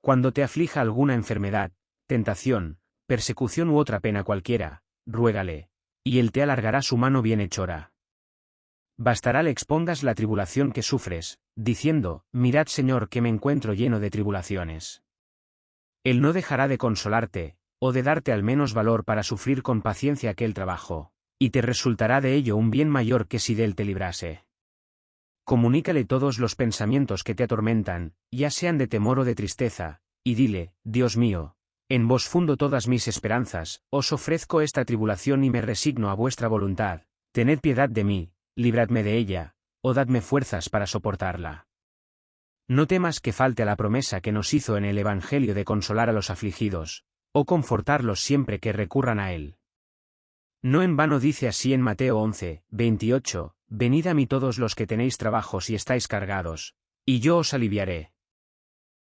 Cuando te aflija alguna enfermedad, tentación, persecución u otra pena cualquiera, ruégale, y él te alargará su mano bienhechora. Bastará le expongas la tribulación que sufres, diciendo, Mirad Señor que me encuentro lleno de tribulaciones. Él no dejará de consolarte, o de darte al menos valor para sufrir con paciencia aquel trabajo, y te resultará de ello un bien mayor que si de él te librase. Comunícale todos los pensamientos que te atormentan, ya sean de temor o de tristeza, y dile, Dios mío, en vos fundo todas mis esperanzas, os ofrezco esta tribulación y me resigno a vuestra voluntad, tened piedad de mí, libradme de ella, o dadme fuerzas para soportarla. No temas que falte a la promesa que nos hizo en el Evangelio de consolar a los afligidos, o confortarlos siempre que recurran a él. No en vano dice así en Mateo 11, 28, Venid a mí todos los que tenéis trabajos y estáis cargados, y yo os aliviaré.